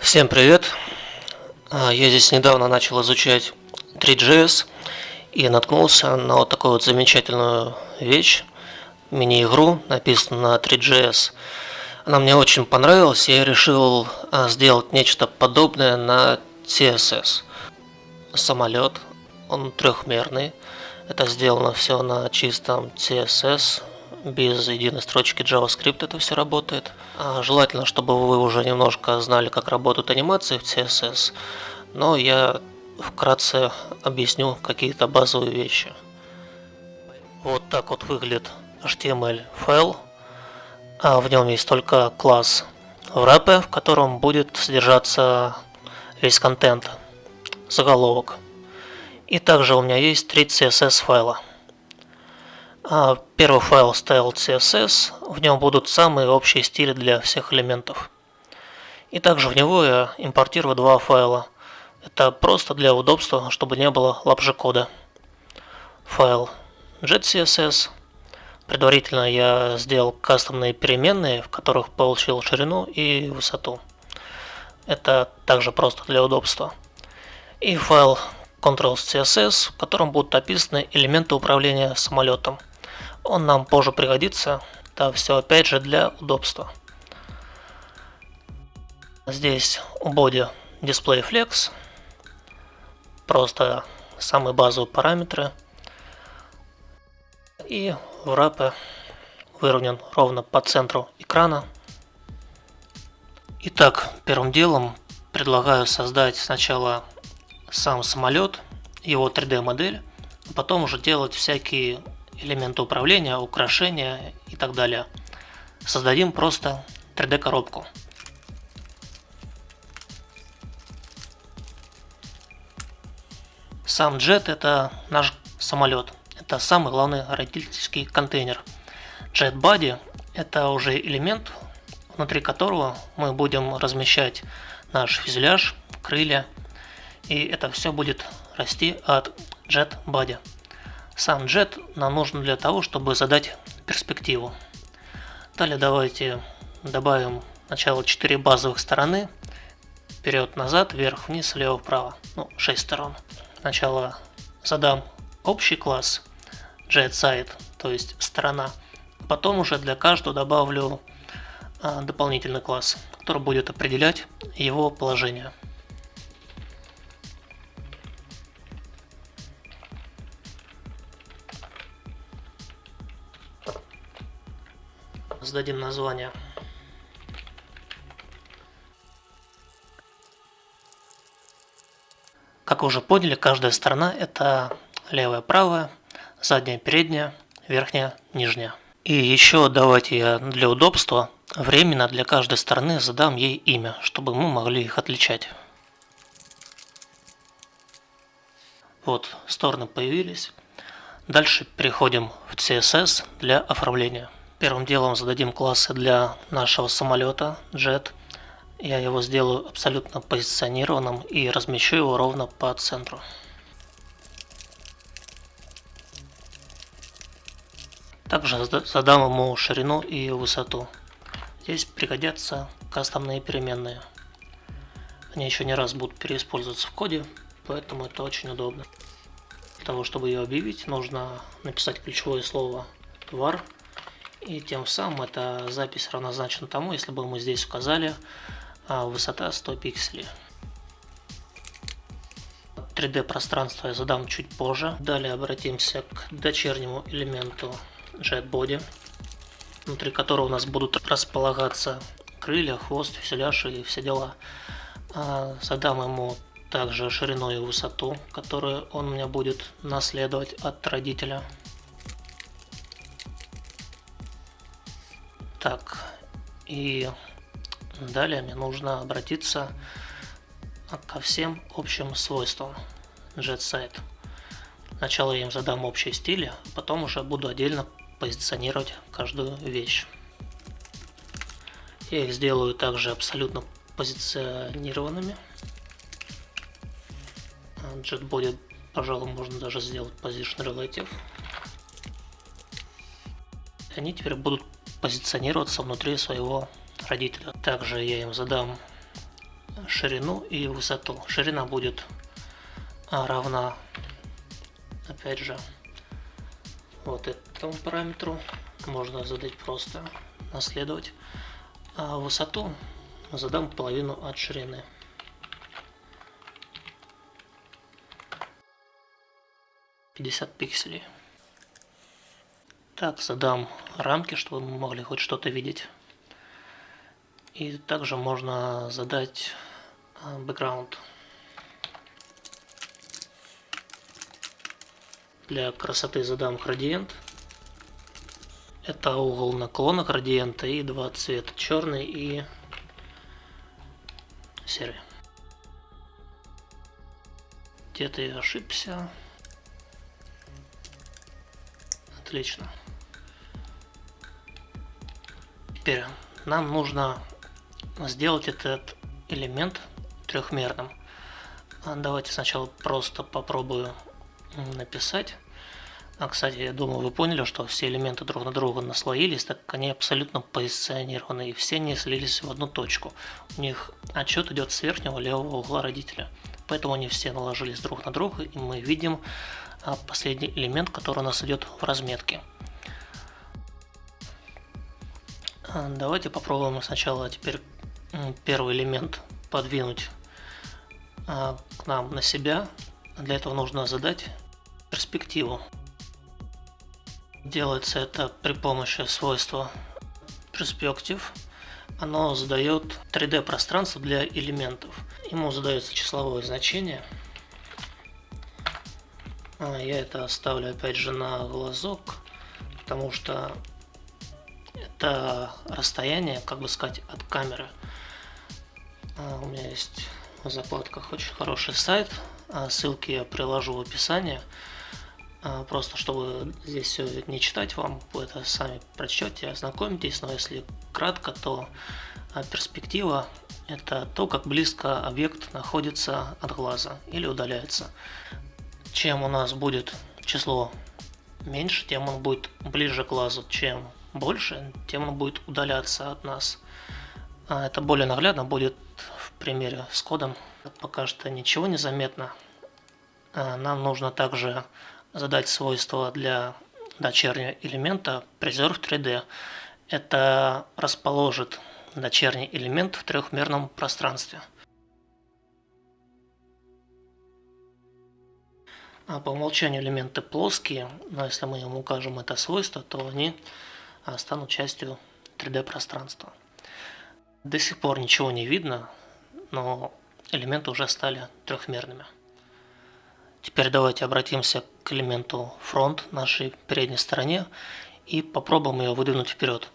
Всем привет! А, я здесь недавно начал изучать 3GS и наткнулся на вот такую вот замечательную вещь, мини-игру, написанную на 3GS. Она мне очень понравилась, я решил сделать нечто подобное на CSS. Самолет, он трехмерный, это сделано все на чистом CSS, без единой строчки JavaScript это все работает. А желательно, чтобы вы уже немножко знали, как работают анимации в CSS, но я вкратце объясню какие-то базовые вещи. Вот так вот выглядит HTML файл. А в нем есть только класс wrap, в котором будет содержаться весь контент, заголовок. И также у меня есть три CSS файла. А, первый файл style CSS, в нем будут самые общие стили для всех элементов. И также в него я импортирую два файла. Это просто для удобства, чтобы не было лапжи кода. Файл jetCSS. Предварительно я сделал кастомные переменные, в которых получил ширину и высоту. Это также просто для удобства. И файл Controls.css, в котором будут описаны элементы управления самолетом. Он нам позже пригодится. Это все опять же для удобства. Здесь у боди Display Flex. Просто самые базовые параметры. И wrap выровнен ровно по центру экрана. Итак, первым делом предлагаю создать сначала сам самолет, его 3D модель, а потом уже делать всякие элементы управления, украшения и так далее. Создадим просто 3D коробку. Сам джет это наш самолет. Это самый главный родительский контейнер. Jet Body это уже элемент, внутри которого мы будем размещать наш фюзеляж, крылья. И это все будет расти от Jet Body. Сам jet нам нужен для того, чтобы задать перспективу. Далее давайте добавим сначала 4 базовых стороны. Вперед, назад, вверх, вниз, влево, вправо. Ну, 6 сторон. Сначала задам общий класс JetSide, то есть сторона. Потом уже для каждого добавлю а, дополнительный класс, который будет определять его положение. сдадим название. Как вы уже поняли, каждая сторона это левая, правая, задняя, передняя, верхняя, нижняя. И еще давайте я для удобства временно для каждой стороны задам ей имя, чтобы мы могли их отличать. Вот, стороны появились. Дальше переходим в CSS для оформления. Первым делом зададим классы для нашего самолета Jet. Я его сделаю абсолютно позиционированным и размещу его ровно по центру. Также задам ему ширину и высоту. Здесь пригодятся кастомные переменные. Они еще не раз будут переиспользоваться в коде, поэтому это очень удобно. Для того, чтобы ее объявить, нужно написать ключевое слово var и тем самым эта запись равнозначна тому, если бы мы здесь указали а, высота 100 пикселей. 3D пространство я задам чуть позже. Далее обратимся к дочернему элементу JetBody, внутри которого у нас будут располагаться крылья, хвост, фюзеляж и все дела. А, задам ему также ширину и высоту, которую он у меня будет наследовать от родителя. Так, и далее мне нужно обратиться ко всем общим свойствам JetSite. Сначала я им задам общие стили, а потом уже буду отдельно позиционировать каждую вещь. Я их сделаю также абсолютно позиционированными. JetBody, пожалуй, можно даже сделать Position Relative. Они теперь будут позиционироваться внутри своего родителя. Также я им задам ширину и высоту. Ширина будет равна, опять же, вот этому параметру. Можно задать просто наследовать. А высоту задам половину от ширины. Пятьдесят пикселей. Так, задам рамки, чтобы мы могли хоть что-то видеть. И также можно задать бэкграунд. Для красоты задам градиент. Это угол наклона градиента и два цвета, черный и серый. Где-то я ошибся. Отлично. Теперь нам нужно сделать этот элемент трехмерным. Давайте сначала просто попробую написать. А, кстати, я думаю, вы поняли, что все элементы друг на друга наслоились, так как они абсолютно позиционированы, и все не слились в одну точку. У них отчет идет с верхнего левого угла родителя. Поэтому они все наложились друг на друга, и мы видим а, последний элемент, который у нас идет в разметке. А, давайте попробуем сначала теперь первый элемент подвинуть к нам на себя. Для этого нужно задать перспективу. Делается это при помощи свойства Perspective. Оно задает 3D пространство для элементов. Ему задается числовое значение. А, я это оставлю опять же на глазок, потому что это расстояние, как бы сказать, от камеры. А, у меня есть в закладках очень хороший сайт, а, ссылки я приложу в описании. А, просто чтобы здесь все не читать вам, это сами прочтете, ознакомитесь, но если кратко, то а, перспектива это то, как близко объект находится от глаза или удаляется. Чем у нас будет число меньше, тем он будет ближе к глазу, чем больше, тем он будет удаляться от нас. А, это более наглядно будет в примере с кодом. Пока что ничего не заметно. Нам нужно также задать свойства для дочернего элемента Preserve 3D. Это расположит дочерний элемент в трехмерном пространстве. А по умолчанию элементы плоские, но если мы им укажем это свойство, то они а, станут частью 3D пространства. До сих пор ничего не видно, но элементы уже стали трехмерными. Теперь давайте обратимся к элементу front нашей передней стороне и попробуем ее выдвинуть вперед.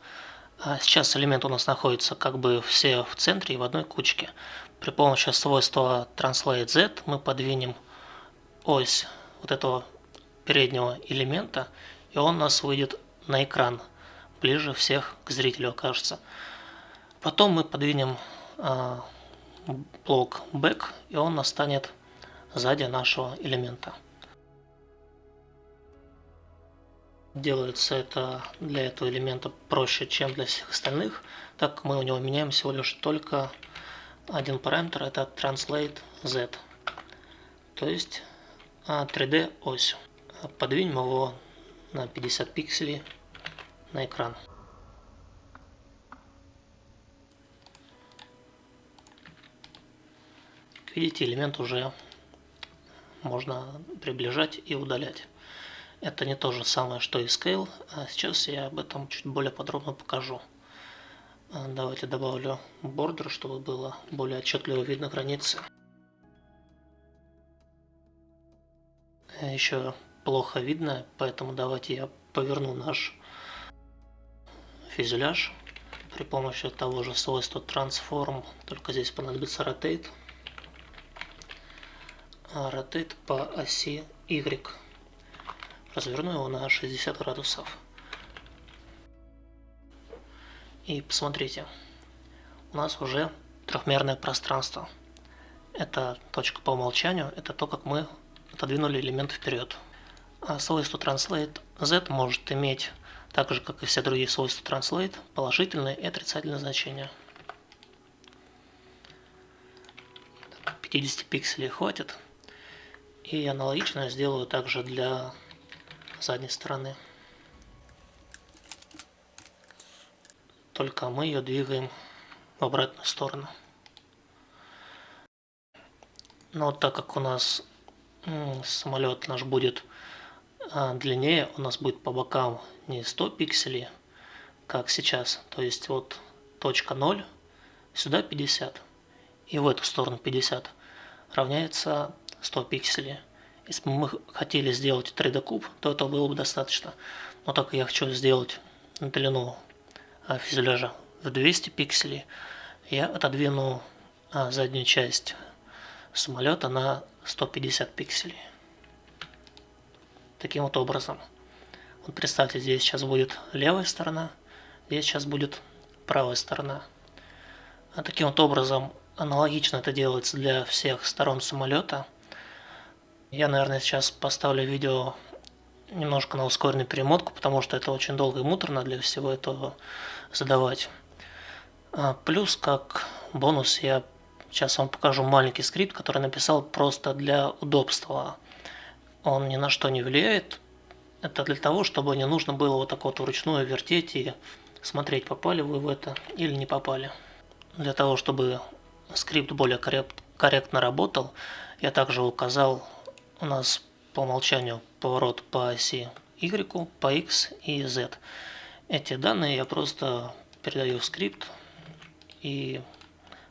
А сейчас элемент у нас находится как бы все в центре и в одной кучке. При помощи свойства Translate Z мы подвинем ось вот этого переднего элемента, и он у нас выйдет на экран, ближе всех к зрителю окажется. Потом мы подвинем э, блок Back, и он настанет сзади нашего элемента. Делается это для этого элемента проще, чем для всех остальных, так как мы у него меняем всего лишь только один параметр, это translate z, то есть 3D а, ось. Подвинем его на 50 пикселей на экран. видите, элемент уже можно приближать и удалять. Это не то же самое, что и Scale, а сейчас я об этом чуть более подробно покажу. А, давайте добавлю бордер, чтобы было более отчетливо видно границы. Еще плохо видно, поэтому давайте я поверну наш фюзеляж при помощи того же свойства Transform, только здесь понадобится Rotate rotate по оси Y. Разверну его на 60 градусов. И посмотрите, у нас уже трехмерное пространство. Это точка по умолчанию, это то, как мы отодвинули элемент вперед. А свойство translate z может иметь, так же как и все другие свойства translate, положительные и отрицательные значения. 50 пикселей хватит. И аналогично сделаю также для задней стороны. Только мы ее двигаем в обратную сторону. Но так как у нас самолет наш будет а, длиннее, у нас будет по бокам не 100 пикселей, как сейчас. То есть вот точка 0, сюда 50 и в эту сторону 50 равняется 100 пикселей. Если бы мы хотели сделать 3D куб, то это было бы достаточно. Но так как я хочу сделать длину а, фюзеляжа в 200 пикселей, я отодвину а, заднюю часть самолета на 150 пикселей. Таким вот образом. Вот представьте, здесь сейчас будет левая сторона, здесь сейчас будет правая сторона. А таким вот образом аналогично это делается для всех сторон самолета. Я, наверное, сейчас поставлю видео немножко на ускоренную перемотку, потому что это очень долго и муторно для всего этого задавать. А, плюс, как бонус, я сейчас вам покажу маленький скрипт, который написал просто для удобства. Он ни на что не влияет. Это для того, чтобы не нужно было вот так вот вручную вертеть и смотреть, попали вы в это или не попали. Для того, чтобы скрипт более корректно работал, я также указал у нас по умолчанию поворот по оси Y, по X и Z. Эти данные я просто передаю в скрипт, и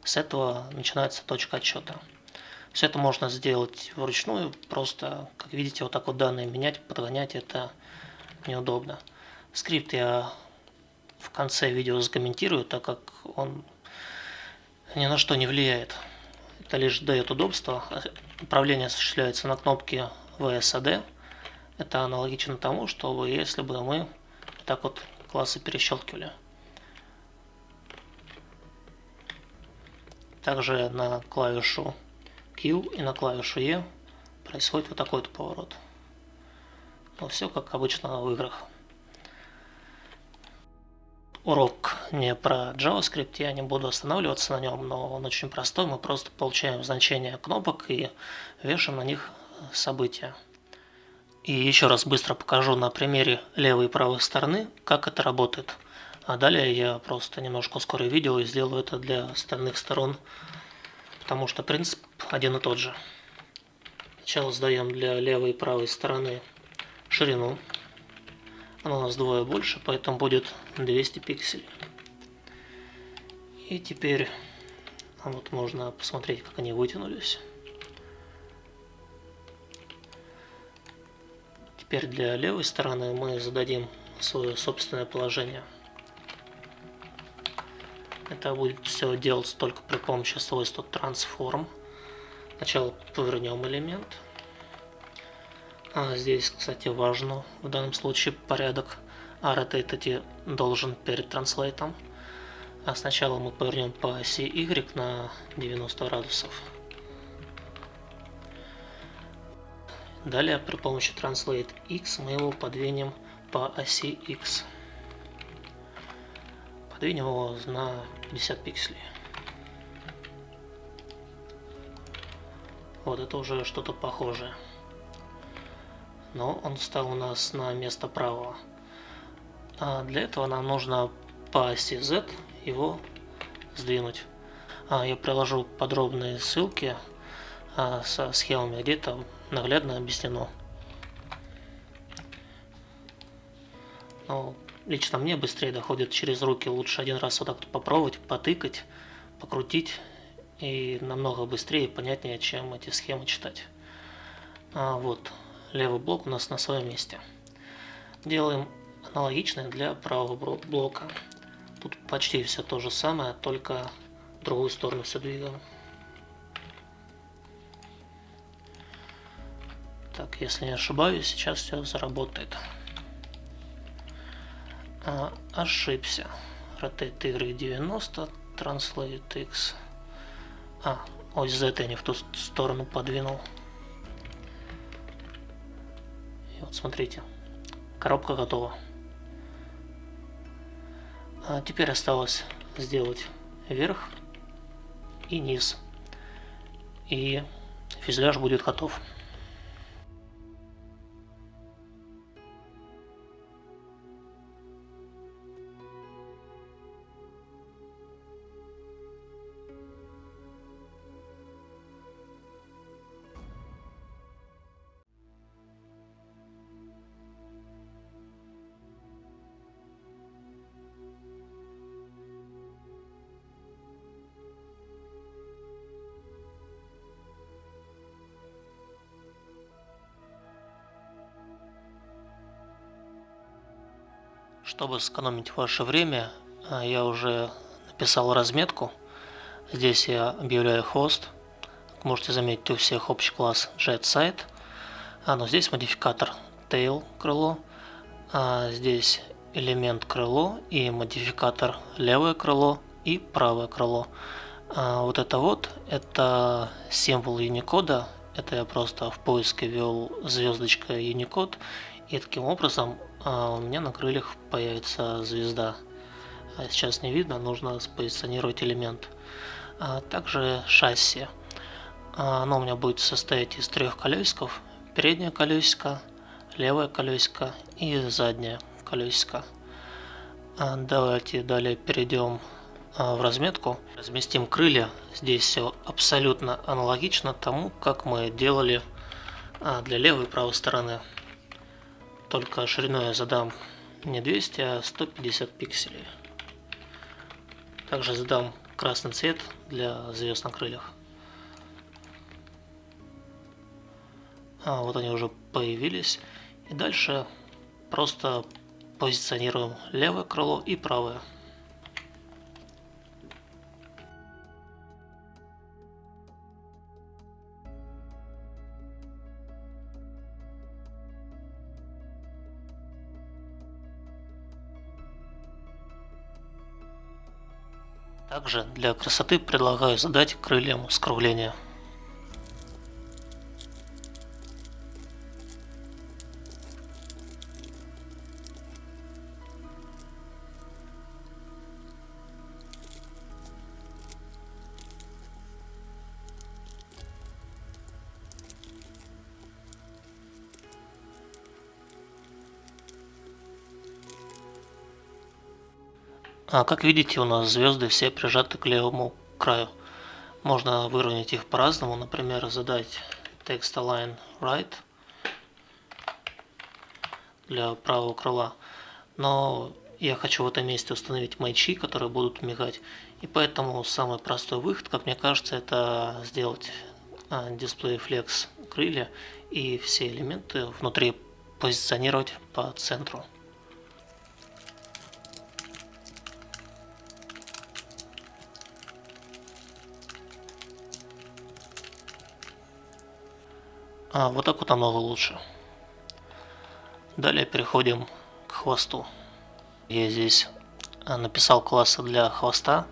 с этого начинается точка отсчета. Все это можно сделать вручную, просто, как видите, вот так вот данные менять, подгонять, это неудобно. Скрипт я в конце видео закомментирую, так как он ни на что не влияет. Это лишь дает удобство. Управление осуществляется на кнопке VSAD. Это аналогично тому, что если бы мы так вот классы перещелкивали. Также на клавишу Q и на клавишу E происходит вот такой вот поворот. Но все как обычно в играх урок не про JavaScript, я не буду останавливаться на нем, но он очень простой. Мы просто получаем значение кнопок и вешаем на них события. И еще раз быстро покажу на примере левой и правой стороны, как это работает. А далее я просто немножко ускорю видео и сделаю это для остальных сторон, потому что принцип один и тот же. Сначала сдаем для левой и правой стороны ширину она у нас двое больше, поэтому будет 200 пикселей. И теперь а вот можно посмотреть, как они вытянулись. Теперь для левой стороны мы зададим свое собственное положение. Это будет все делаться только при помощи свойства transform. Сначала повернем элемент. А здесь, кстати, важно в данном случае порядок. Rotate должен перед транслейтом. А сначала мы повернем по оси Y на 90 градусов. Далее при помощи Translate X мы его подвинем по оси X. Подвинем его на 50 пикселей. Вот это уже что-то похожее но он стал у нас на место правого. А для этого нам нужно по оси Z его сдвинуть. А я приложу подробные ссылки а, со схемами, где там наглядно объяснено. Но лично мне быстрее доходит через руки. Лучше один раз вот так попробовать, потыкать, покрутить. И намного быстрее и понятнее, чем эти схемы читать. А, вот левый блок у нас на своем месте. Делаем аналогичное для правого блока. Тут почти все то же самое, только в другую сторону все двигаем. Так, если не ошибаюсь, сейчас все заработает. А, ошибся. Rotate Y 90, Translate X А, ось это я не в ту сторону подвинул. Вот смотрите, коробка готова. А теперь осталось сделать верх и низ. И фюзеляж будет готов. Чтобы сэкономить ваше время, а, я уже написал разметку. Здесь я объявляю хост. Можете заметить, у всех общий класс JetSite. А, но здесь модификатор tail крыло. А здесь элемент крыло и модификатор левое крыло и правое крыло. А вот это вот, это символ Unicode. Это я просто в поиске ввел звездочка Unicode. И таким образом а у меня на крыльях появится звезда. А сейчас не видно, нужно спозиционировать элемент. А также шасси. Оно у меня будет состоять из трех колесиков. Переднее колесико, левое колесико и заднее колесико. Давайте далее перейдем в разметку. Разместим крылья. Здесь все абсолютно аналогично тому, как мы делали для левой и правой стороны только шириной я задам не 200, а 150 пикселей. Также задам красный цвет для звезд на крыльях. А, вот они уже появились. И дальше просто позиционируем левое крыло и правое. Также для красоты предлагаю задать крыльям скругление. А как видите, у нас звезды все прижаты к левому краю. Можно выровнять их по-разному, например, задать text align right для правого крыла. Но я хочу в этом месте установить маячи, которые будут мигать. И поэтому самый простой выход, как мне кажется, это сделать дисплей flex крылья и все элементы внутри позиционировать по центру. А, вот так вот намного лучше. Далее переходим к хвосту. Я здесь а, написал классы для хвоста.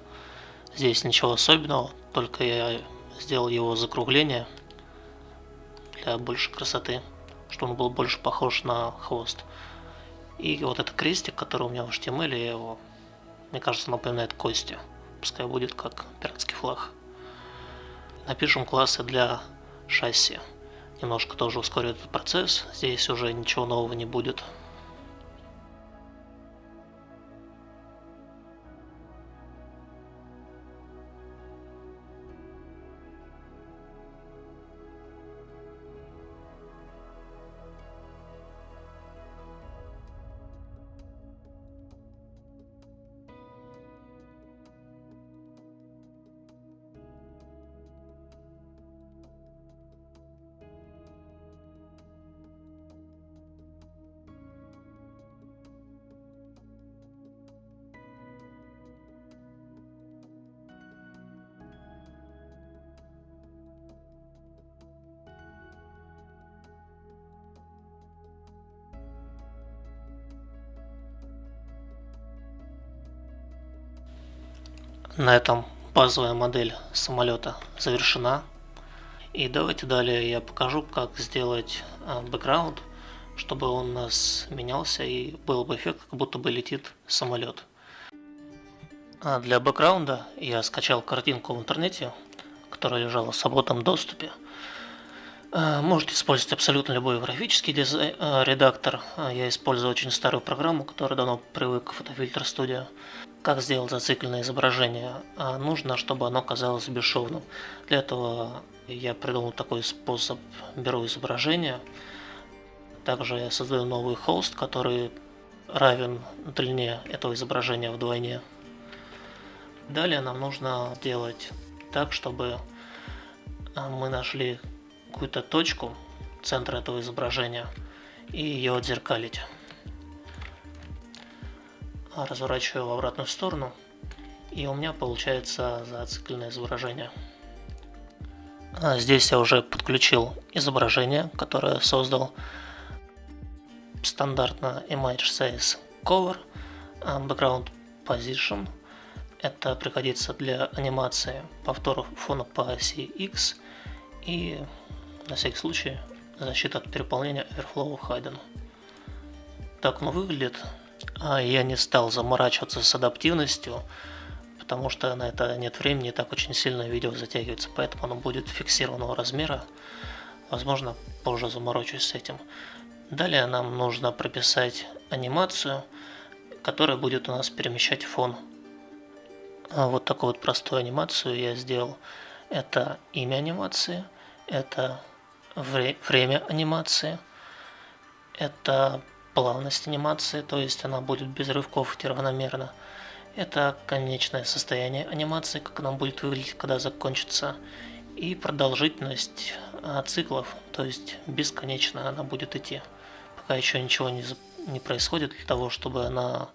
Здесь ничего особенного, только я сделал его закругление для большей красоты, чтобы он был больше похож на хвост. И вот этот крестик, который у меня в HTML, я его, мне кажется, напоминает кости. Пускай будет как пиратский флаг. Напишем классы для шасси немножко тоже ускорит этот процесс. Здесь уже ничего нового не будет. На этом базовая модель самолета завершена. И давайте далее я покажу, как сделать бэкграунд, чтобы он у нас менялся и был бы эффект, как будто бы летит самолет. А для бэкграунда я скачал картинку в интернете, которая лежала в свободном доступе. А, можете использовать абсолютно любой графический дизайн, а, редактор. Я использую очень старую программу, которая давно привык к Photofilter Studio. Как сделать зацикленное изображение? Нужно, чтобы оно казалось бесшовным. Для этого я придумал такой способ. Беру изображение, также я создаю новый холст, который равен длине этого изображения вдвойне. Далее нам нужно делать так, чтобы а, мы нашли какую-то точку центра этого изображения и ее отзеркалить. Разворачиваю в обратную сторону и у меня получается зацикленное изображение. А здесь я уже подключил изображение, которое создал стандартно Image Size Cover, а, Background Position – это пригодится для анимации повторов фона по оси X и на всякий случай защита от переполнения Overflow Hidden. Так он выглядит. А я не стал заморачиваться с адаптивностью, потому что на это нет времени, так очень сильно видео затягивается, поэтому оно будет фиксированного размера. Возможно, позже заморочусь с этим. Далее нам нужно прописать анимацию, которая будет у нас перемещать фон а вот такую вот простую анимацию я сделал. Это имя анимации, это вре время анимации, это плавность анимации, то есть она будет без рывков идти равномерно. Это конечное состояние анимации, как она будет выглядеть, когда закончится. И продолжительность а, циклов, то есть бесконечно она будет идти. Пока еще ничего не, не происходит, для того, чтобы она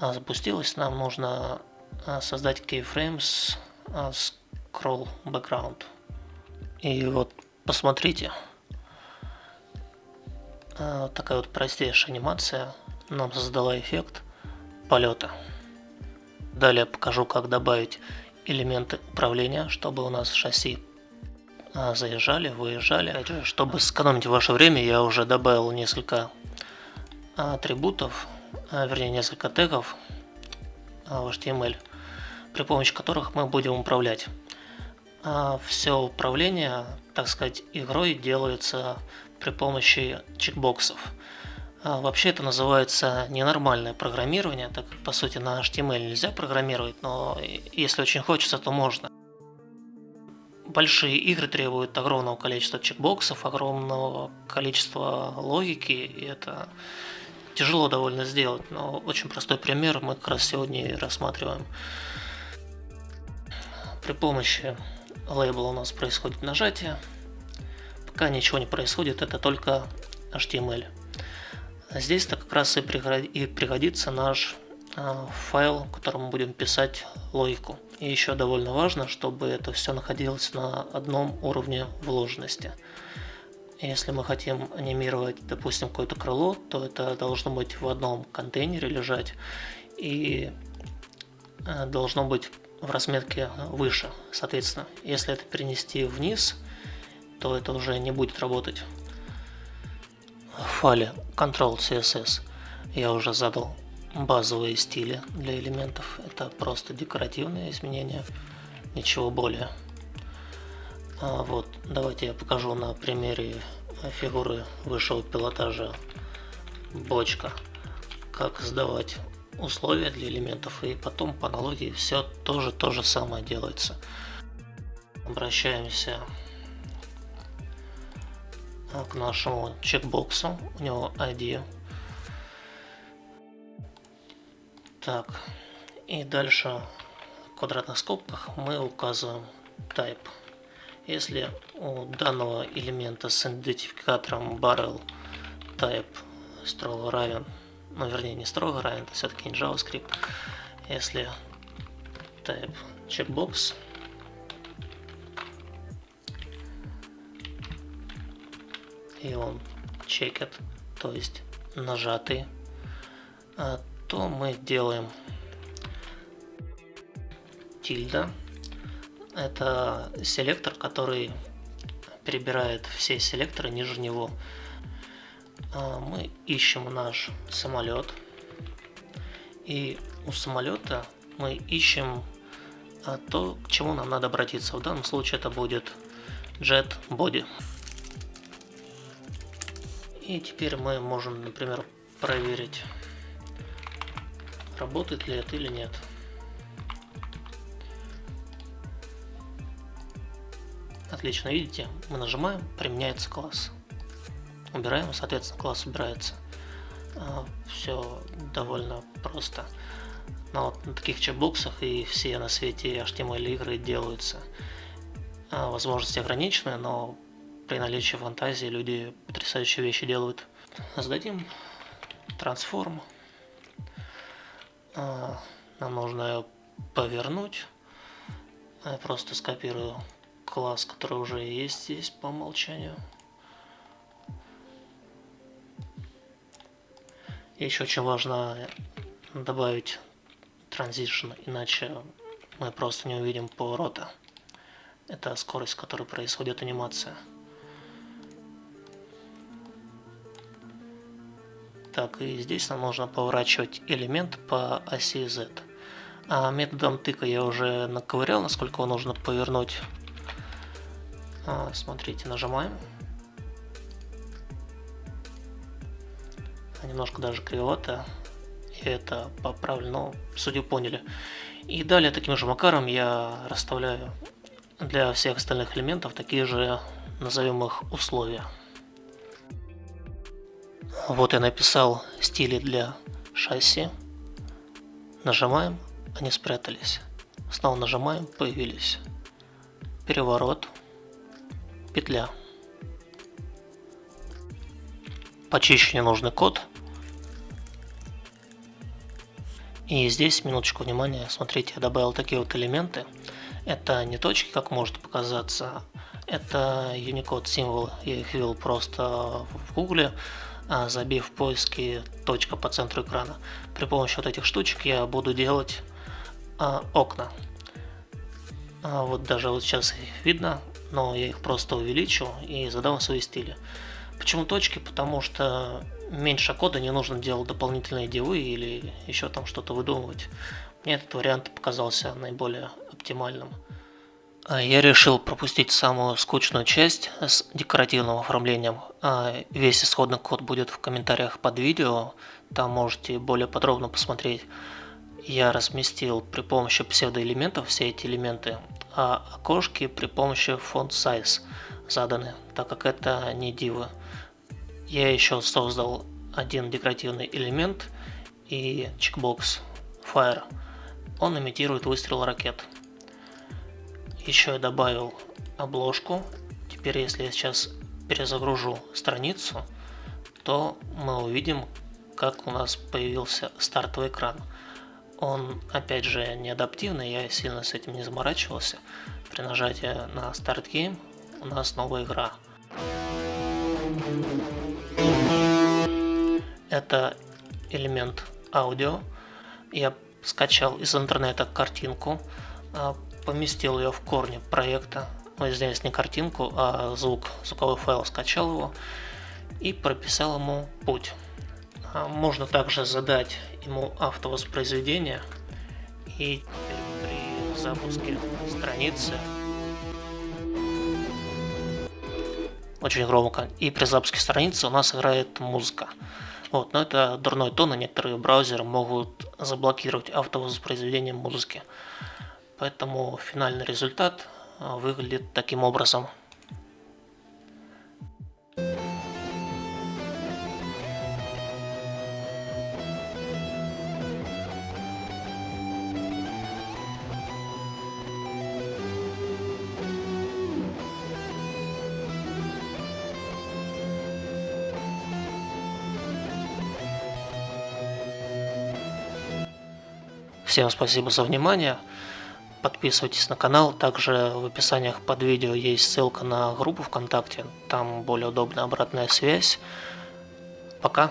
а, запустилась, нам нужно а, создать keyframe с а, scroll background. И вот посмотрите, а, такая вот простейшая анимация нам создала эффект полета. Далее покажу, как добавить элементы управления, чтобы у нас шасси заезжали, выезжали. Чтобы сэкономить ваше время, я уже добавил несколько атрибутов, вернее несколько тегов в HTML при помощи которых мы будем управлять. А все управление, так сказать, игрой делается при помощи чекбоксов. А вообще это называется ненормальное программирование, так как по сути на HTML нельзя программировать, но если очень хочется, то можно. Большие игры требуют огромного количества чекбоксов, огромного количества логики, и это тяжело довольно сделать, но очень простой пример мы как раз сегодня и рассматриваем. При помощи лейбла у нас происходит нажатие. Пока ничего не происходит, это только HTML. Здесь-то как раз и пригодится наш а, файл, в котором мы будем писать логику. И еще довольно важно, чтобы это все находилось на одном уровне вложенности. Если мы хотим анимировать, допустим, какое-то крыло, то это должно быть в одном контейнере лежать и а, должно быть в разметке выше. Соответственно, если это перенести вниз, то это уже не будет работать. В файле Control CSS я уже задал базовые стили для элементов. Это просто декоративные изменения, ничего более. А вот, давайте я покажу на примере фигуры высшего пилотажа бочка, как сдавать условия для элементов, и потом по аналогии все тоже то же самое делается. Обращаемся к нашему чекбоксу, у него ID. Так, и дальше в квадратных скобках мы указываем type. Если у данного элемента с идентификатором barrel type строго равен ну вернее не строго равен, это все-таки не JavaScript. Если type checkbox и он чекет, то есть нажатый, а, то мы делаем тильда это селектор, который перебирает все селекторы ниже него. А, мы ищем наш самолет. И у самолета мы ищем а, то, к чему нам надо обратиться. В данном случае это будет Jet Body. И теперь мы можем, например, проверить, работает ли это или нет. Отлично, видите, мы нажимаем, применяется класс. Убираем, соответственно, класс убирается. А, Все довольно просто. Но вот на таких чекбоксах и все на свете HTML игры делаются. А, возможности ограничены, но при наличии фантазии люди потрясающие вещи делают. Сдадим трансформ. А, нам нужно ее повернуть. Я просто скопирую класс, который уже есть здесь по умолчанию. Еще очень важно добавить transition, иначе мы просто не увидим поворота. Это скорость, с которой происходит анимация. Так, и здесь нам нужно поворачивать элемент по оси Z. А методом тыка я уже наковырял, насколько его нужно повернуть. А, смотрите, нажимаем. Немножко даже кривовато. Я это поправлю, но судя поняли. И далее таким же макаром я расставляю для всех остальных элементов такие же, назовем их, условия. Вот я написал стили для шасси. Нажимаем, они спрятались. Снова нажимаем, появились. Переворот. Петля. Почищу ненужный код. И здесь, минуточку внимания, смотрите, я добавил такие вот элементы. Это не точки, как может показаться, это Unicode символы. Я их ввел просто в гугле. А, забив в поиске точка по центру экрана. При помощи вот этих штучек я буду делать а, окна. А, вот даже вот сейчас их видно, но я их просто увеличу и задам свои стили. Почему точки? Потому что меньше кода не нужно делать дополнительные дивы или еще там что-то выдумывать. Мне этот вариант показался наиболее оптимальным. А я решил пропустить самую скучную часть с декоративным оформлением. А весь исходный код будет в комментариях под видео, там можете более подробно посмотреть. Я разместил при помощи псевдоэлементов все эти элементы, а окошки при помощи font size заданы, так как это не дивы. Я еще создал один декоративный элемент и чекбокс Fire. Он имитирует выстрел ракет. Еще я добавил обложку. Теперь, если я сейчас перезагружу страницу, то мы увидим, как у нас появился стартовый экран. Он, опять же, не адаптивный, я сильно с этим не заморачивался. При нажатии на Start Game у нас новая игра. Это элемент аудио. Я скачал из интернета картинку, а, поместил ее в корне проекта, ну, здесь не картинку, а звук, звуковой файл, скачал его и прописал ему путь. А, можно также задать ему автовоспроизведение и при запуске страницы очень громко. И при запуске страницы у нас играет музыка. Вот, но это дурной тон, и некоторые браузеры могут заблокировать автовоспроизведение музыки. Поэтому финальный результат а, выглядит таким образом. Всем спасибо за внимание. Подписывайтесь на канал. Также в описаниях под видео есть ссылка на группу ВКонтакте. Там более удобная обратная связь. Пока.